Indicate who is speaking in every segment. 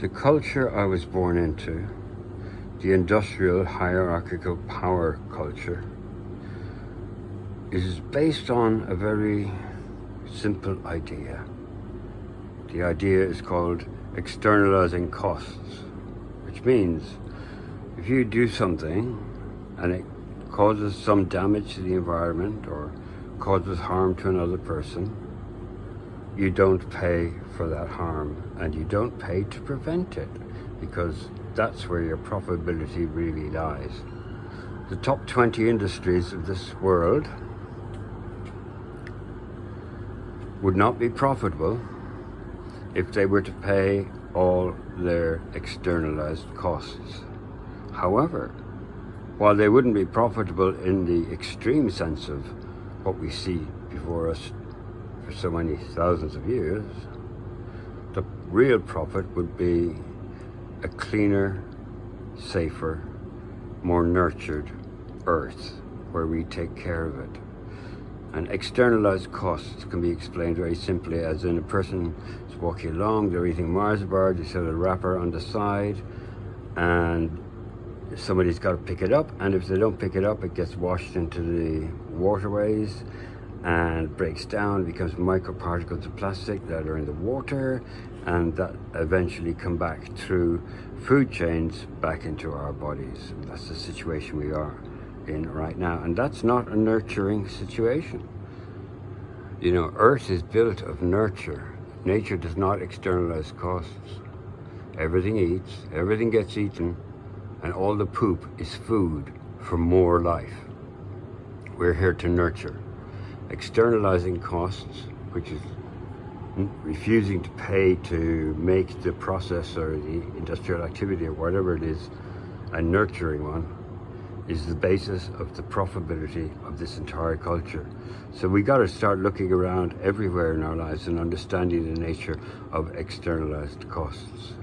Speaker 1: The culture I was born into, the industrial hierarchical power culture, is based on a very simple idea. The idea is called externalizing costs, which means if you do something and it causes some damage to the environment or causes harm to another person, you don't pay for that harm and you don't pay to prevent it because that's where your profitability really lies. The top 20 industries of this world would not be profitable if they were to pay all their externalized costs. However, while they wouldn't be profitable in the extreme sense of what we see before us for so many thousands of years, the real profit would be a cleaner, safer, more nurtured earth where we take care of it. And externalized costs can be explained very simply as in a person is walking along, they're eating Mars bars, they set a wrapper on the side, and somebody's got to pick it up, and if they don't pick it up, it gets washed into the waterways, and breaks down, becomes microparticles of plastic that are in the water and that eventually come back through food chains back into our bodies. That's the situation we are in right now. And that's not a nurturing situation. You know, Earth is built of nurture. Nature does not externalize costs. Everything eats, everything gets eaten, and all the poop is food for more life. We're here to nurture externalizing costs, which is hmm, refusing to pay to make the process or the industrial activity or whatever it is a nurturing one, is the basis of the profitability of this entire culture. So we got to start looking around everywhere in our lives and understanding the nature of externalized costs.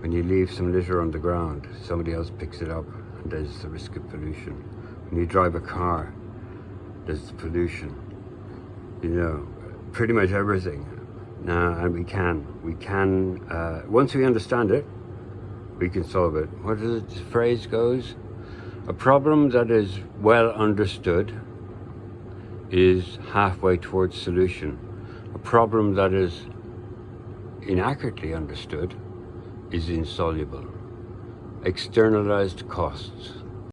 Speaker 1: When you leave some litter on the ground, somebody else picks it up and there's the risk of pollution. When you drive a car, there's pollution. You know, pretty much everything. Now, and we can. We can, uh, once we understand it, we can solve it. What does the phrase goes? A problem that is well understood is halfway towards solution. A problem that is inaccurately understood is insoluble. Externalized costs